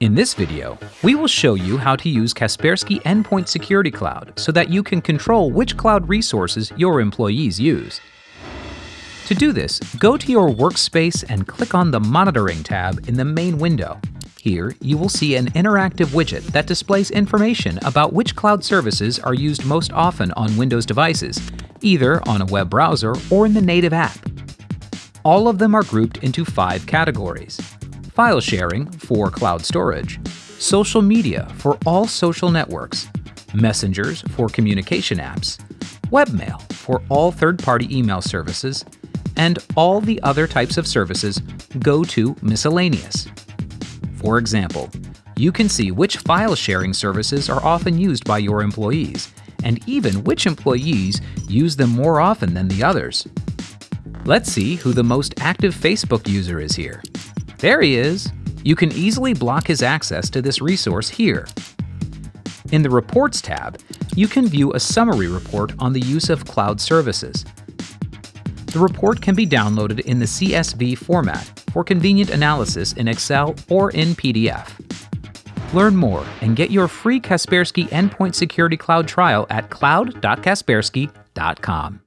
In this video, we will show you how to use Kaspersky Endpoint Security Cloud so that you can control which cloud resources your employees use. To do this, go to your workspace and click on the Monitoring tab in the main window. Here, you will see an interactive widget that displays information about which cloud services are used most often on Windows devices, either on a web browser or in the native app. All of them are grouped into five categories file sharing for cloud storage, social media for all social networks, messengers for communication apps, webmail for all third-party email services, and all the other types of services go to miscellaneous. For example, you can see which file sharing services are often used by your employees, and even which employees use them more often than the others. Let's see who the most active Facebook user is here. There he is! You can easily block his access to this resource here. In the Reports tab, you can view a summary report on the use of cloud services. The report can be downloaded in the CSV format for convenient analysis in Excel or in PDF. Learn more and get your free Kaspersky Endpoint Security Cloud trial at cloud.kaspersky.com.